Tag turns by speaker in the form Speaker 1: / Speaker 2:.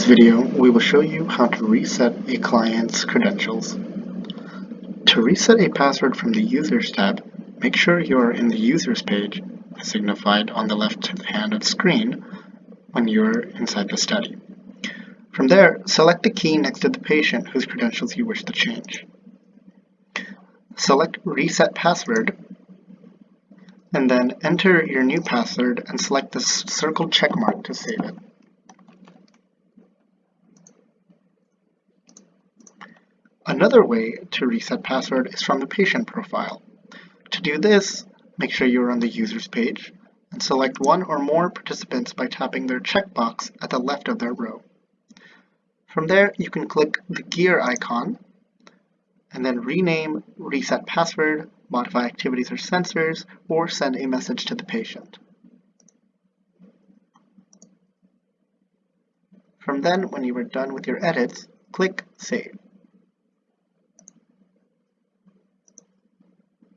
Speaker 1: this video, we will show you how to reset a client's credentials. To reset a password from the Users tab, make sure you are in the Users page, as signified on the left hand of screen when you are inside the study. From there, select the key next to the patient whose credentials you wish to change. Select Reset Password, and then enter your new password and select the circled checkmark to save it. Another way to reset password is from the patient profile. To do this, make sure you're on the users page and select one or more participants by tapping their checkbox at the left of their row. From there, you can click the gear icon and then rename, reset password, modify activities or sensors, or send a message to the patient. From then, when you are done with your edits, click Save.